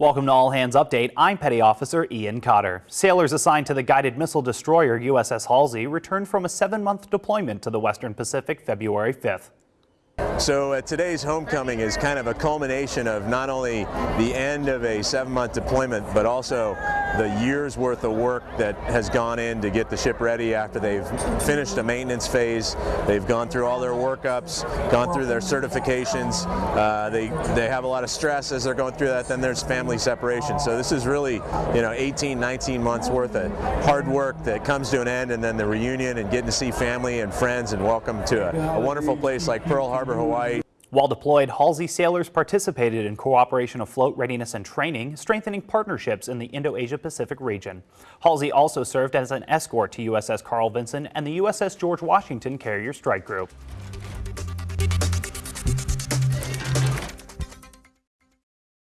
Welcome to All Hands Update. I'm Petty Officer Ian Cotter. Sailors assigned to the guided missile destroyer USS Halsey returned from a seven-month deployment to the Western Pacific February 5th. So uh, today's homecoming is kind of a culmination of not only the end of a seven-month deployment, but also the year's worth of work that has gone in to get the ship ready after they've finished a maintenance phase. They've gone through all their workups, gone through their certifications. Uh, they, they have a lot of stress as they're going through that. Then there's family separation. So this is really, you know, 18, 19 months worth of hard work that comes to an end and then the reunion and getting to see family and friends and welcome to a, a wonderful place like Pearl Harbor, Hawaii. While deployed, Halsey sailors participated in cooperation afloat readiness and training, strengthening partnerships in the Indo-Asia Pacific region. Halsey also served as an escort to USS Carl Vinson and the USS George Washington Carrier Strike Group.